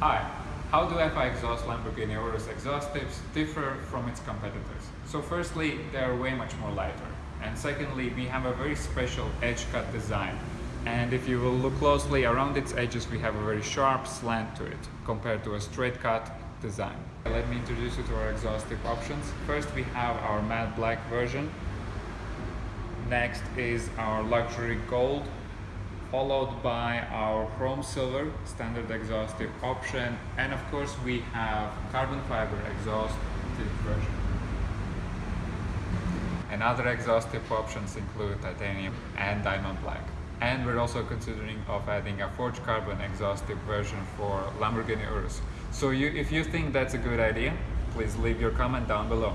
Hi, how do FI exhaust Lamborghini Urus exhaust tips differ from its competitors? So firstly, they are way much more lighter. And secondly, we have a very special edge cut design. And if you will look closely around its edges, we have a very sharp slant to it compared to a straight cut design. Let me introduce you to our exhaust tip options. First, we have our matte black version. Next is our luxury gold followed by our chrome silver standard exhaustive option and of course we have carbon fiber exhaust version. And other exhaust tip options include titanium and diamond black. And we're also considering of adding a forged carbon exhaust tip version for Lamborghini Urus. So you, if you think that's a good idea, please leave your comment down below.